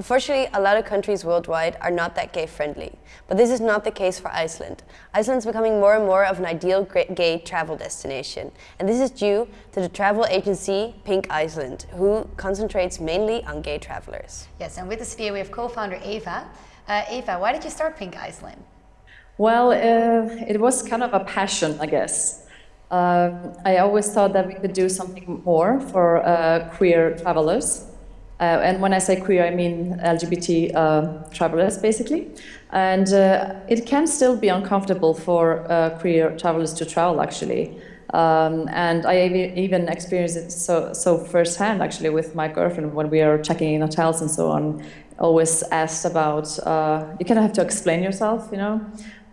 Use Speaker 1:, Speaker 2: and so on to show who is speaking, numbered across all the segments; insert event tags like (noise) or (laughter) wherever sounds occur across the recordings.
Speaker 1: Unfortunately, a lot of countries worldwide are not that gay friendly, but this is not the case for Iceland. Iceland is becoming more and more of an ideal gay travel destination, and this is due to the travel agency Pink Iceland, who concentrates mainly on gay travelers.
Speaker 2: Yes, and with us today we have co-founder Eva. Uh, Eva, why did you start Pink Iceland?
Speaker 3: Well, uh, it was kind of a passion, I guess. Uh, I always thought that we could do something more for uh, queer travelers. Uh, and when I say queer, I mean LGBT uh, travelers, basically. And uh, it can still be uncomfortable for uh, queer travelers to travel, actually. Um, and I even experienced it so, so firsthand, actually, with my girlfriend when we are checking in hotels and so on. Always asked about, uh, you kind of have to explain yourself, you know?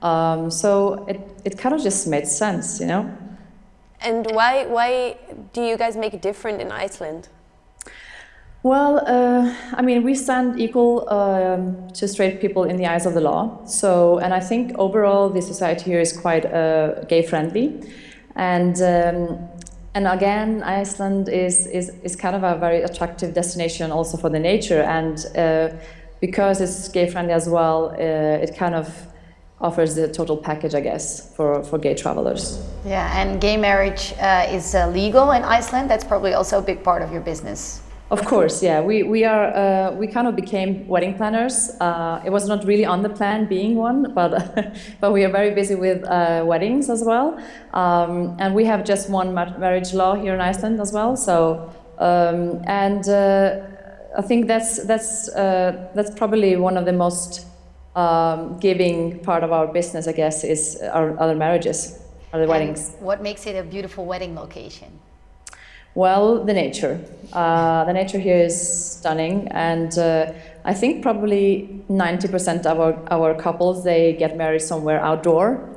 Speaker 3: Um, so it, it kind of just made sense, you know?
Speaker 1: And why, why do you guys make it different in Iceland?
Speaker 3: Well, uh, I mean, we stand equal um, to straight people in the eyes of the law. So, and I think overall the society here is quite uh, gay friendly. And, um, and again, Iceland is, is, is kind of a very attractive destination also for the nature. And uh, because it's gay friendly as well, uh, it kind of offers the total package, I guess, for, for gay travelers.
Speaker 2: Yeah, and gay marriage uh, is uh, legal in Iceland. That's probably also a big part of your business.
Speaker 3: Of course, yeah. We, we, are, uh, we kind of became wedding planners. Uh, it was not really on the plan being one, but, (laughs) but we are very busy with uh, weddings as well. Um, and we have just one marriage law here in Iceland as well. So, um, and uh, I think that's, that's, uh, that's probably one of the most um, giving part of our business, I guess, is our other marriages, other weddings.
Speaker 2: What makes it a beautiful wedding location?
Speaker 3: Well, the nature. Uh, the nature here is stunning, and uh, I think probably 90% of our, our couples, they get married somewhere outdoor.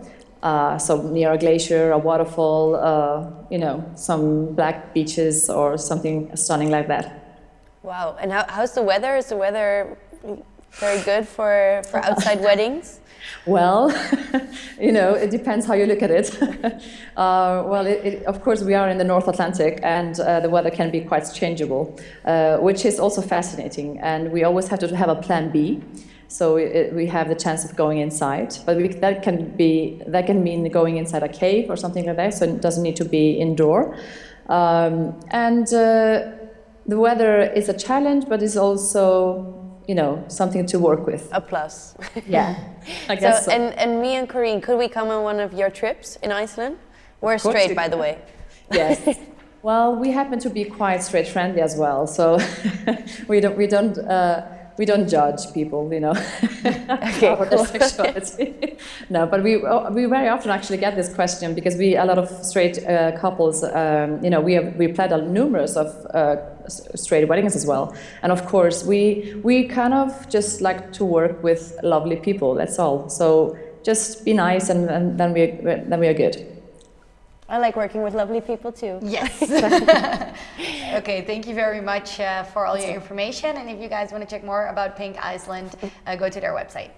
Speaker 3: Uh, so near a glacier, a waterfall, uh, you know, some black beaches or something stunning like that.
Speaker 1: Wow, and how, how's the weather? Is the weather very good for, for outside weddings? (laughs)
Speaker 3: Well, (laughs) you know, it depends how you look at it. (laughs) uh, well, it, it, of course, we are in the North Atlantic and uh, the weather can be quite changeable, uh, which is also fascinating. And we always have to have a plan B. So it, we have the chance of going inside, but we, that can be that can mean going inside a cave or something like that. So it doesn't need to be indoor. Um, and uh, the weather is a challenge, but it's also you know, something to work with.
Speaker 1: A plus. (laughs)
Speaker 3: Yeah, I guess so,
Speaker 1: so. And, and me and Corine, could we come on one of your trips in Iceland? We're straight, by the way.
Speaker 3: Yes. (laughs) well, we happen to be quite straight friendly as well, so (laughs) we don't, we don't, uh, we don't judge people, you know, (laughs) (laughs)
Speaker 1: okay, cool. (laughs)
Speaker 3: sexuality. no, but we oh, we very often actually get this question because we a lot of straight uh, couples, um, you know, we have we played a numerous of uh, straight weddings as well. And of course, we, we kind of just like to work with lovely people, that's all. So just be nice and, and then, we, then we are good.
Speaker 1: I like working with lovely people too.
Speaker 2: Yes. (laughs) okay, thank you very much uh, for all your information. And if you guys want to check more about Pink Iceland, uh, go to their website.